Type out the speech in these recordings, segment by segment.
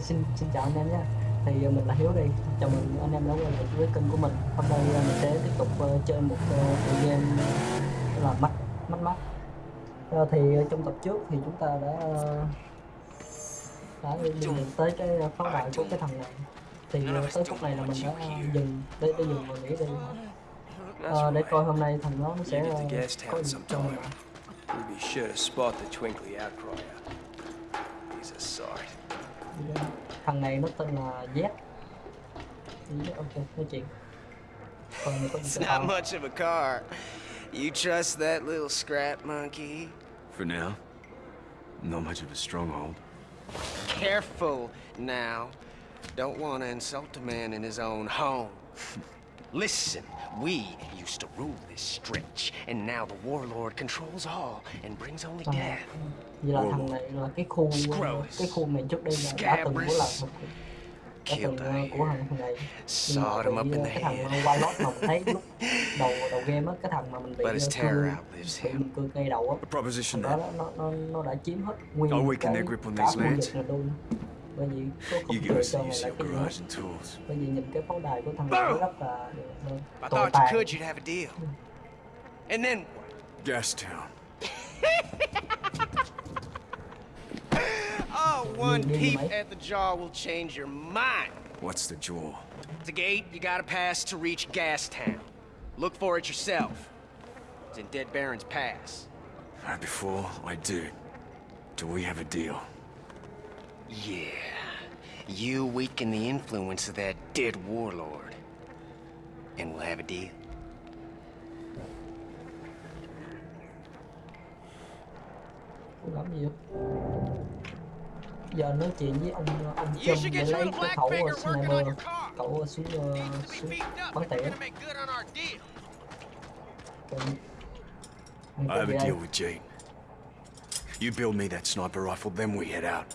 xin xin chào anh em nhé. Thì uh, mình là Hiếu đây. Chào mừng anh em đã quay lại với kênh của mình. Hôm nay uh, mình sẽ tiếp tục uh, chơi một uh, tựa game là mắt mắt mắt uh, thì trong tập trước thì chúng ta đã đã lạc tới cái pháo đài của cái thằng này. Thì tới phút này là mình đã dừng để để dừng và nghỉ đi uh, để coi hôm nay thằng nó nó sẽ uh, có gì cho mình We'd be sure to spot the twinkly outcry. He's a sort. Thằng này nó tên là Z Z, ok nói chuyện còn này có It's not much of a car. You trust that little scrap monkey? For now, not much of a stronghold. Careful now. Don't want to insult a man in his own home. Listen, we used to rule this stretch, and now the warlord controls all and brings only Thằng- death. vậy là thằng này là cái khu cái khu này trước đây là đã từng của là một đã từng uh, của thằng này. Nhưng mà Sawed him up bị in uh, the cái thằng head. uh, Wildlord mà mình thấy lúc đầu đầu game á cái thằng mà mình bị But his uh, terror cưa bị him. mình cưa ngay đầu á. A proposition đó nó, nó nó đã chiếm hết nguyên I'll weaken cái their grip on cả these khu lands. vực này luôn bởi vì có không You give chơi us cho the này use là of cái your gì hết garage and tools. bởi vì nhìn cái pháo đài của thằng này nó rất là I tồi thought you tàn could, you'd have a deal. And then what? Gastown. Oh, one Nhìn- nhìn peep at the jaw will change your mind. What's the jaw? The gate you gotta pass to reach Gastown. Look for it yourself. It's in Dead Baron's Pass. Before I do, do we have a deal? Yeah. You weaken the influence of that dead warlord. And we'll have a deal. giờ nói chuyện với ông ông Trump để lấy cái khẩu sniper khẩu súng súng bắn tỉa I have a deal with Gene. You build me that sniper rifle, then we head out.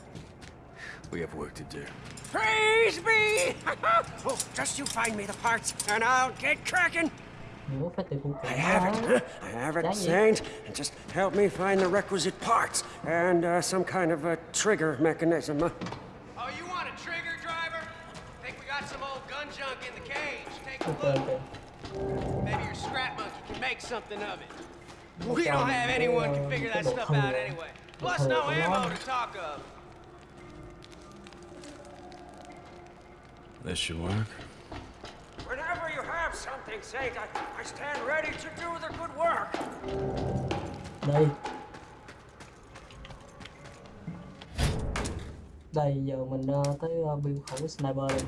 We have work to do. Praise be! oh, just you find me the parts, and I'll get cracking. Nhớ phải tìm phụ kiện I have it. I have it, gì? Saint. And just help me find the requisite parts and uh, some kind of a trigger mechanism. Oh, you want a trigger driver? Think we got some old gun junk in the cage? Take a look. Maybe your scrap monkey can make something of it. We don't have anyone can figure that stuff out anyway. Plus no ammo to talk of. This should work. whenever you have something, Saint, I, I stand ready to do the good work. đây đây giờ mình uh, tới uh, build khẩu sniper đây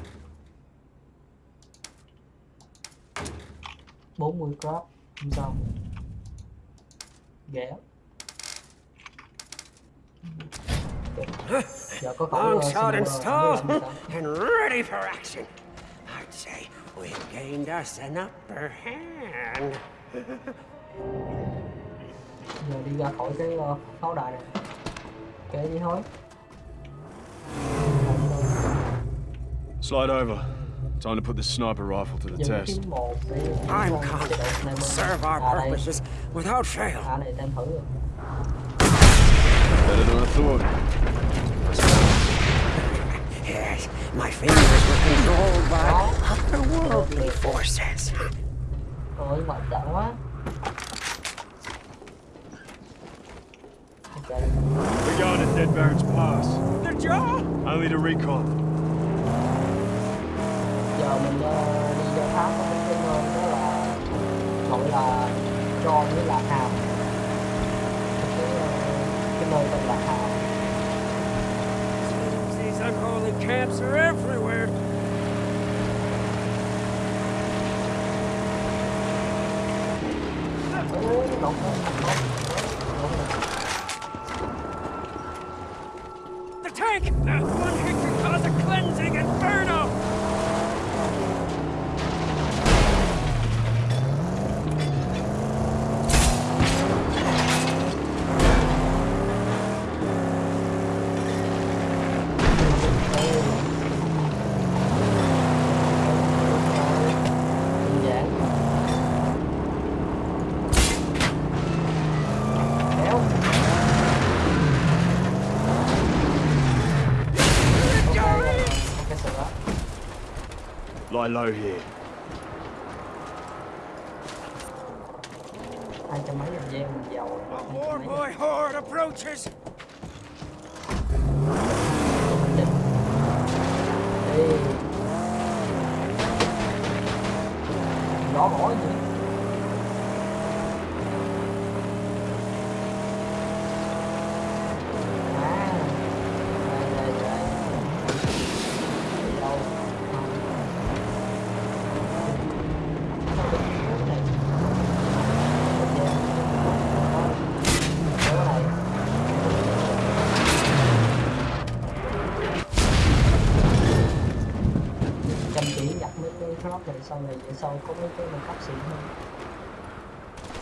40 crop không sao ghẻ khẩu Long shot sniper installed không biết làm sao. and ready for action. I'd say we've gained us an upper hand. giờ đi ra khỏi cái pháo đài này kệ đi thôi Slide over. Time to put the sniper rifle to the giờ test. kiếm một để I'm confident sniper. we'll serve our purposes without fail. à này tem thử rồi Better than I thought. Yes, my fingers were controlled by otherworldly forces. Ôi ngoại chạy quá We're going to Dead Baron's Pass. The jaw? Only to recon. Giờ mình ờ, đi thám có một cái nơi đó là Gọi là John với là Một cái, ờ, cái nơi tên là These unholy camps are everywhere. Low here. Mấy cái crop này sau này về sau có mấy cái mình cấp xịn hơn.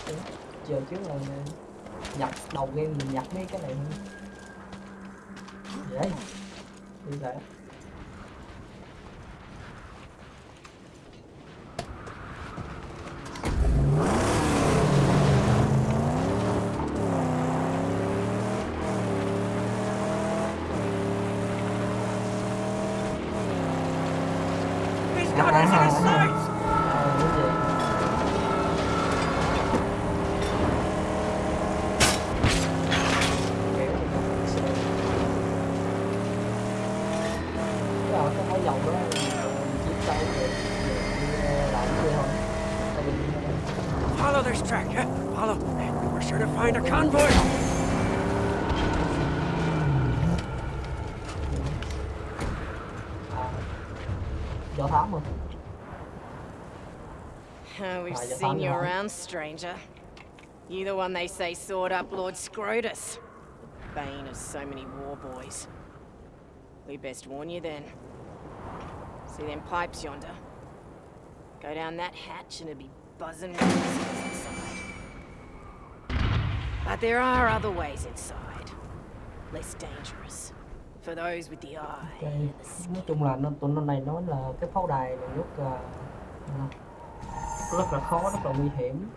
Đấy, giờ trước là nhặt đầu game mình nhặt mấy cái này hơn. Dễ đi lại do thám rồi we've seen you around, stranger. You the one they say sawed up Lord Scrotus. Bane of so many war boys. We best warn you then. See them pipes yonder? Go down that hatch and it'll be buzzing with inside. But there are other ways inside. Less dangerous. For those with the eye skin. nói chung là nó tụi nó này nói là cái pháo đài này rất là à, rất là khó rất là nguy hiểm.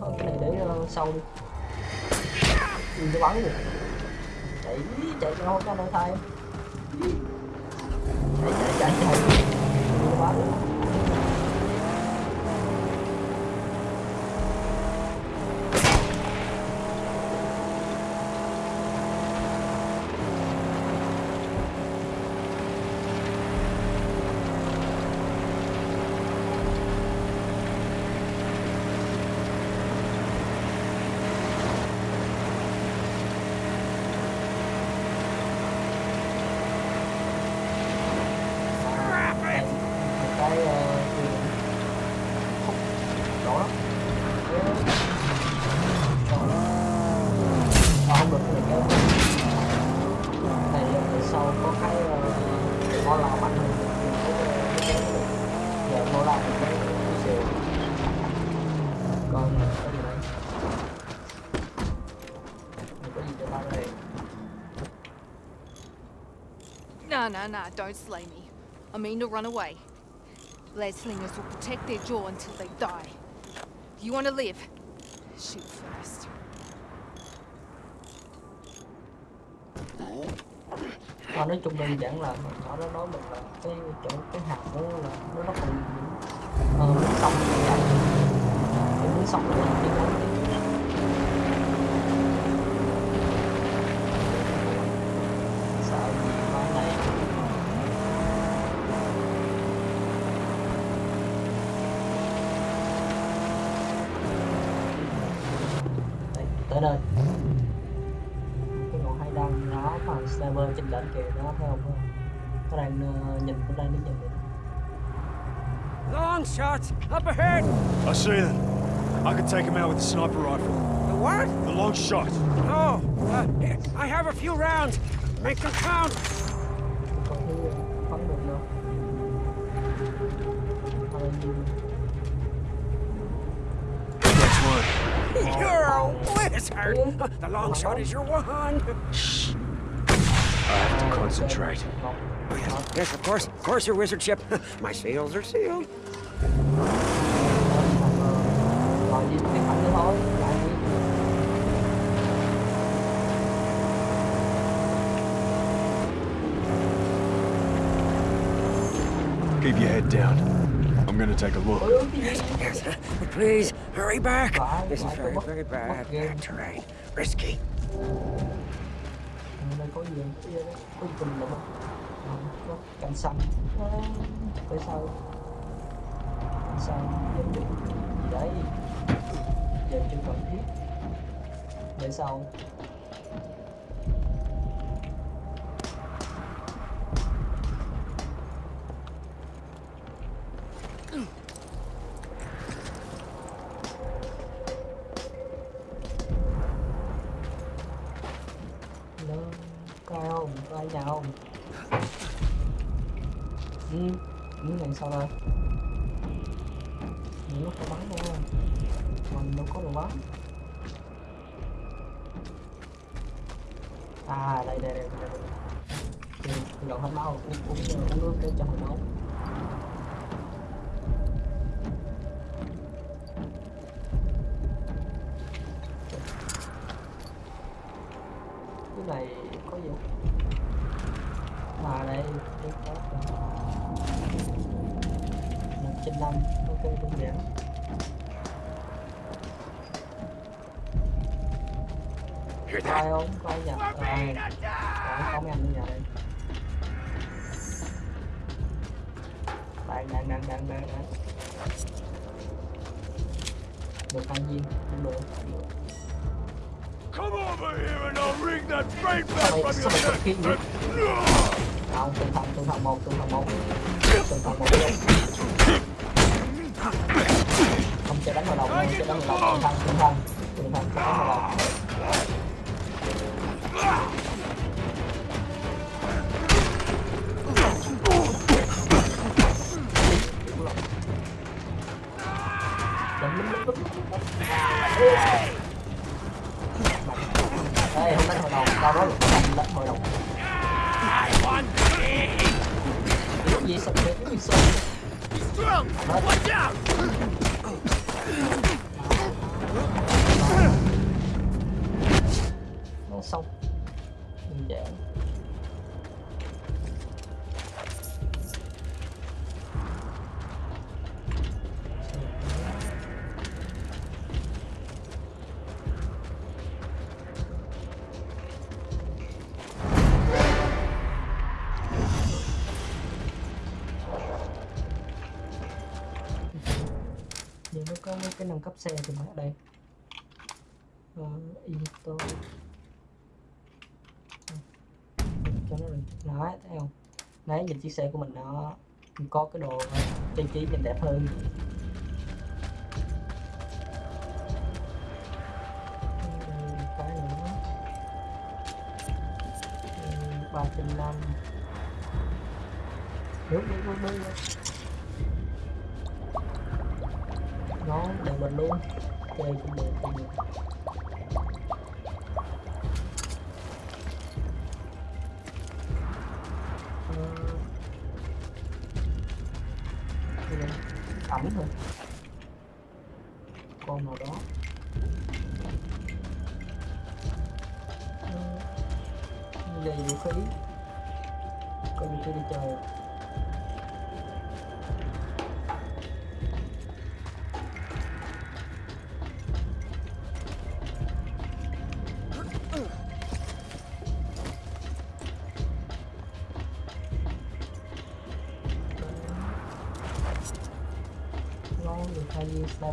Thôi cái này để ờ, sau đi. Đừng có bắn được chạy chạy cho cho nó thay. Chạy chạy chạy. Chạy có bắn No, no, don't slay me. I mean to run away. Leslingers will protect their jaw until they die. If you want to live, shoot first. Nói chung là nó nói mình là cái chỗ cái hạt đó là nó rất là sông nó sông nó đó sợ gì con này Đây, cái ngọn hai đăng nó mà sniper trên đỉnh kìa nó thấy không nó đang ờ, nhìn nó đang đứng nhìn mình Long shots up ahead. I see them. I could take them out with the sniper rifle. The what? The long shot. Oh, uh, I have a few rounds. Make them count. A wizard. The long shot is your one! Shh. I have to concentrate. Oh, yes, yes, of course, of course, your wizardship. My seals are sealed. Rồi đi cái mạnh nữa thôi lại đi Keep your head down. I'm gonna take a look. ôi ôi cái gì Yes, please, hurry back. This is very, very bad, terrain. Risky. đây có gì cái gì đấy có gì cần lắm có xanh tại sao xanh dân định gì đấy giờ chưa cần thiết để sau Hello, có ai nhau, Ừ, ừ những ngày sau đây. Những lúc có bắn đâu Mình đâu có đồ bắn À, đây, đây, đây, đây, đây. Ừ, tôi dọn hết máu, uống, uống, uống nước để cho hồi máu. That? không? À, có có mấy anh ở nhà đây. Đang đang đang đang đang đang được ăn viên không được Come over here and I'll wring that brain mày tập kia vậy không từng thằng từng thằng một từng thằng một. Từng thằng một. Không cho đánh vào đầu không cho đánh vào đầu. Từng thằng từng thằng từng thằng cho đánh vào đầu Đánh lính không đánh hồi đầu, tao nói là đánh hồi đầu Cái gì sập cái gì sập Watch out! Cái nâng cấp xe thì ở đây. Ờ, cho nó được. Nói thấy không? Đấy nhìn chiếc xe của mình nó có cái đồ trang trí nhìn đẹp hơn. Cái nữa. Ừ, ba trăm năm. Nước nước nước nước mình luôn. Chơi cũng được cũng được. Ờ. Ẩm thôi con nào đó. Ờ, đây vũ khí coi như tôi đi chơi à?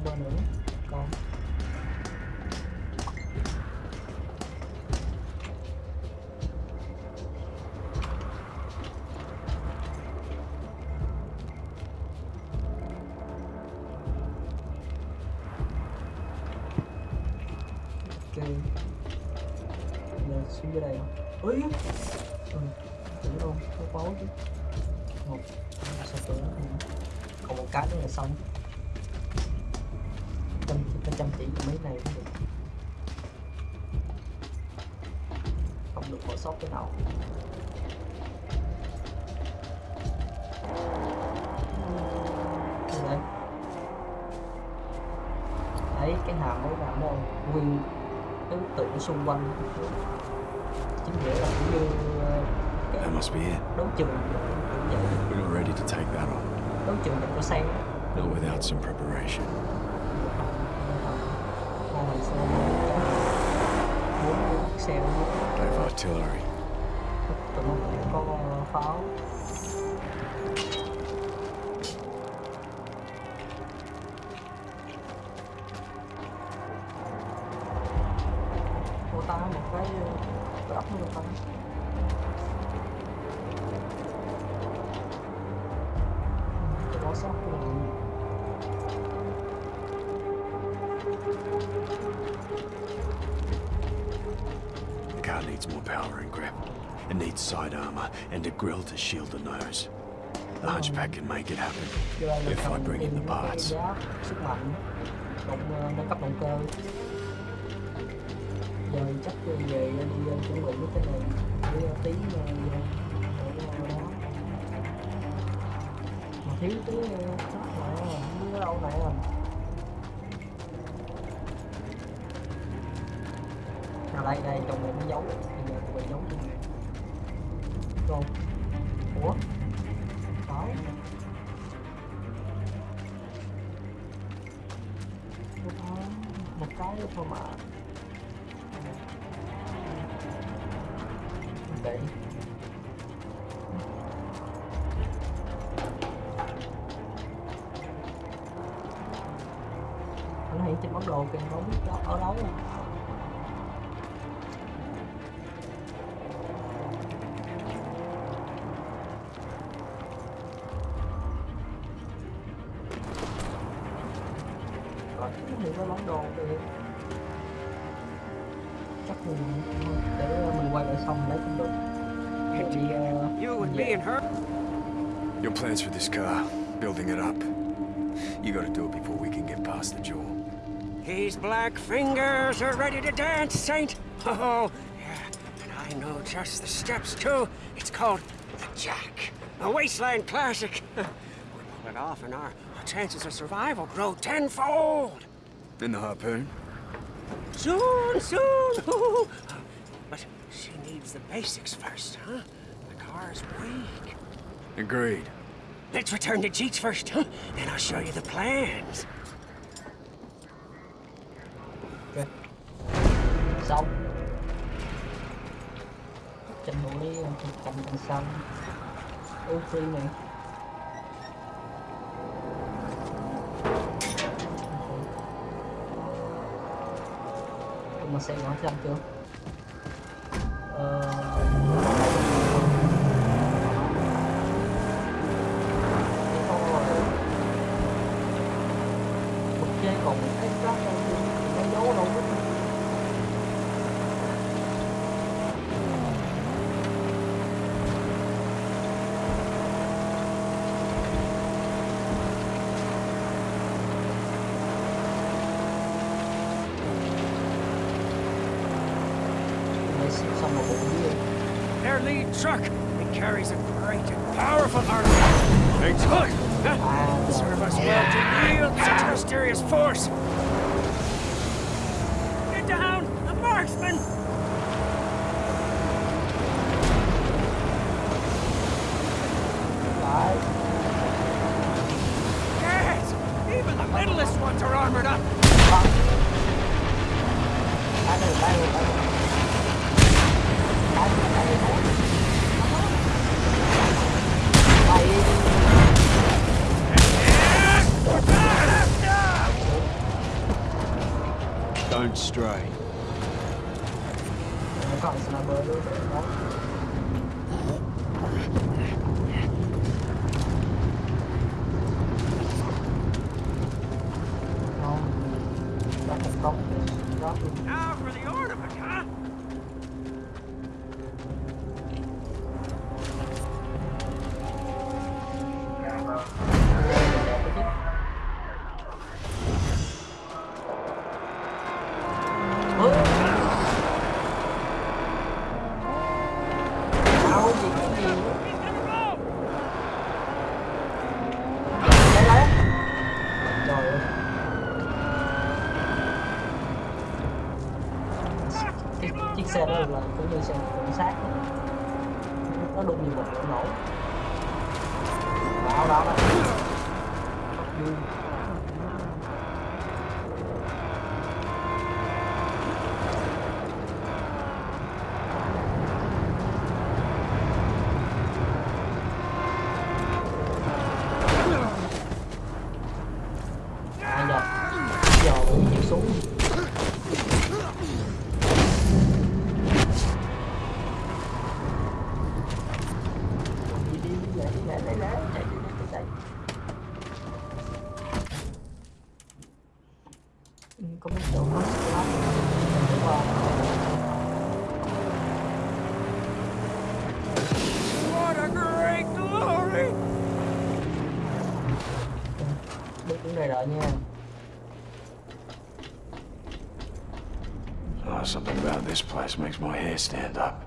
banana. Chỉ cái mấy này cũng được không được bỏ sót cái nào Đây đấy cái hàm mới làm đâu nguyên ấn tượng xung quanh chính nghĩa là cũng như That must be it. đấu trường were ready to take that on. đấu trường cho xe Not without some preparation hai xe bốn chiếc xe They have artillery. tụi nó cũng có pháo ô ta một cái cái ốc nữa ta car needs more power and grip. It needs side armor and a grill to shield the nose. The hunchback can make it happen. If I bring in the parts. tí đâu này à đây đây, trong này nó giấu bây giờ tụi mình giấu trong này rồi. Ủa? Đó. Một cái thôi mà. Đấy anh hiện trên bản đồ kìa, không biết đó, ở đâu. Black fingers are ready to dance, Saint. Oh, yeah. And I know just the steps, too. It's called the Jack, a wasteland classic. we pull it off, and our, our chances of survival grow tenfold. In the harpoon? Soon, soon. but she needs the basics first, huh? The car's weak. Agreed. Let's return to Jeets first, huh? Then I'll show you the plans. Ok. Xong. Chân núi cầm cầm xanh. Ô free này. Mà xe nó xanh chưa? Ờ... truck. It carries a great and powerful army. Thanks, Hook. Huh? Serve us well to wield such a mysterious force. Get down, the marksman! Yes! Even the littlest ones are armored up. astray. Oh, something about this place makes my hair stand up.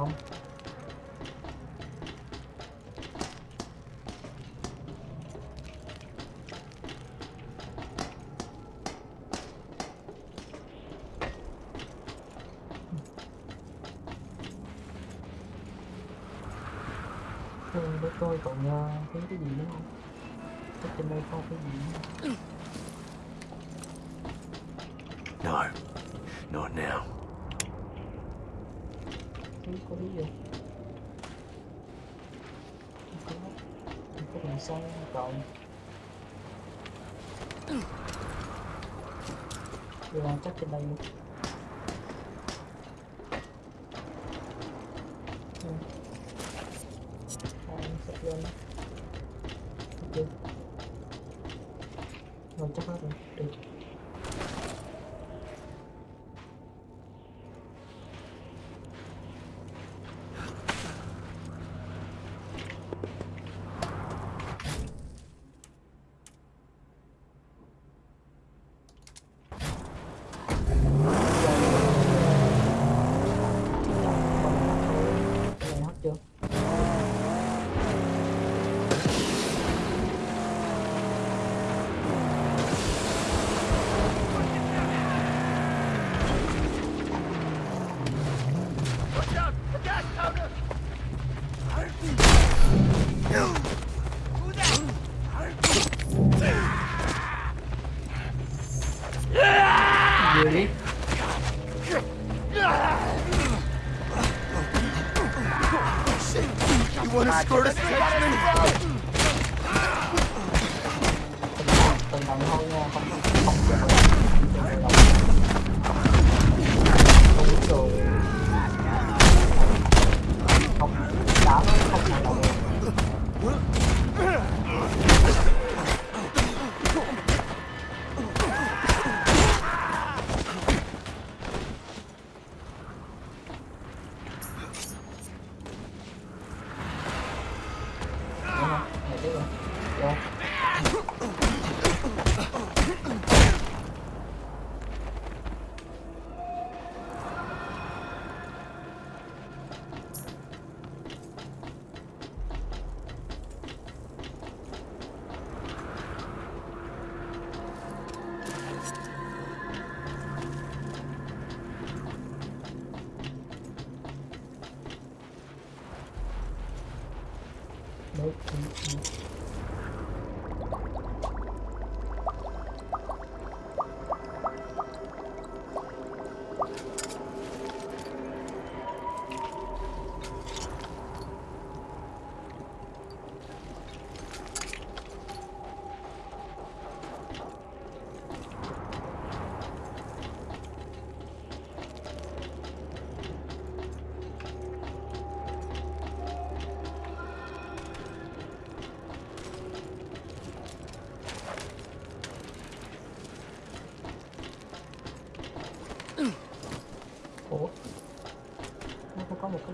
không Ừ, để còn ờ, uh, thấy cái gì nữa không? Chắc trên đây có cái gì nữa không? No. corrido. Ecco come sono down. Devo anche che dai.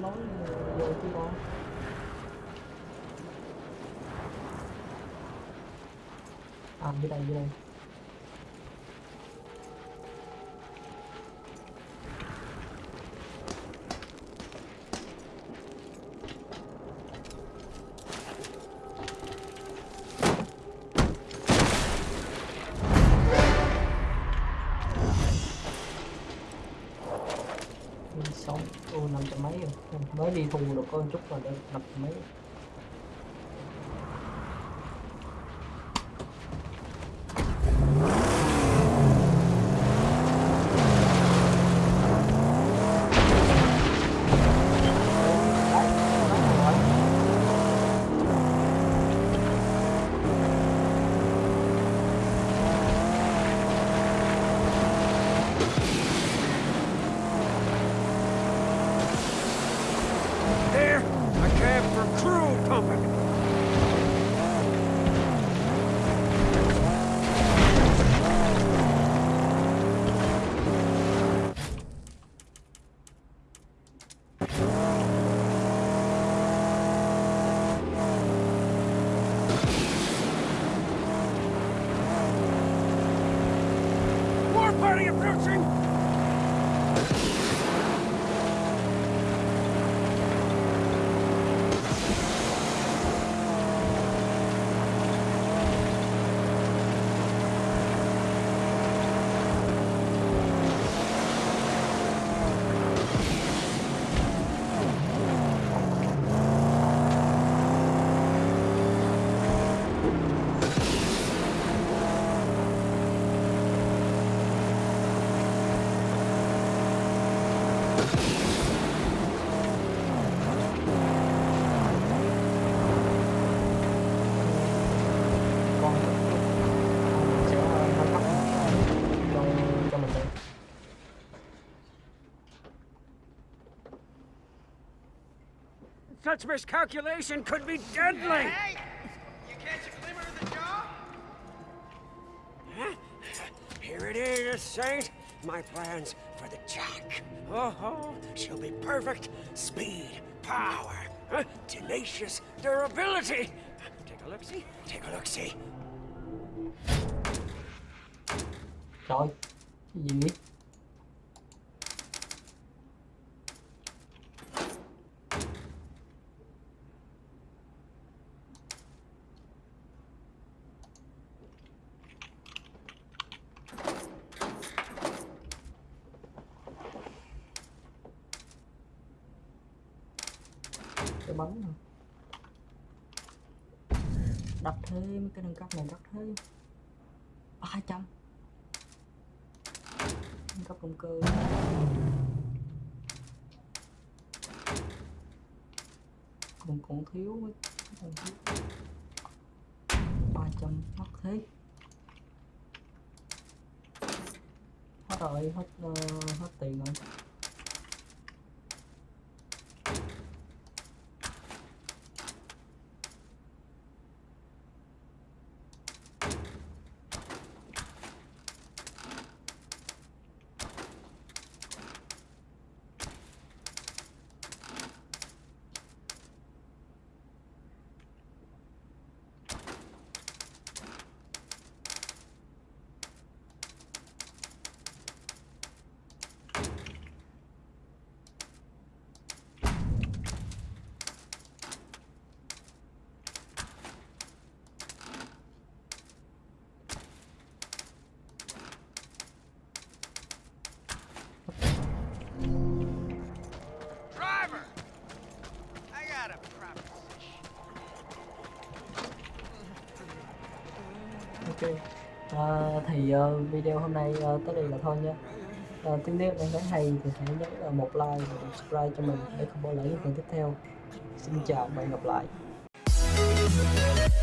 Không cái à dưới đây dưới đây đi được con chút là được đập mấy Such miscalculation could be deadly! Hey! You catch a glimmer of the jaw? Here it is, Saint. My plans for the Jack. Uh-huh. Oh, oh, she'll be perfect. Speed, power, huh? tenacious durability. Take a look-see. Take a look-see. rồi cái gì vậy bắn bánh hả? thêm cái nâng cấp này đặt thêm ba trăm. Nâng cấp động cơ. Còn còn thiếu mấy còn thiếu ba trăm mất thế. Hết rồi hết uh, hết tiền rồi. à, thì uh, video hôm nay uh, tới đây là thôi nha à, tiếng nếu đang thấy hay thì hãy nhấn uh, một like và một subscribe cho mình để không bỏ lỡ những phần tiếp theo xin chào và hẹn gặp lại We'll be right back.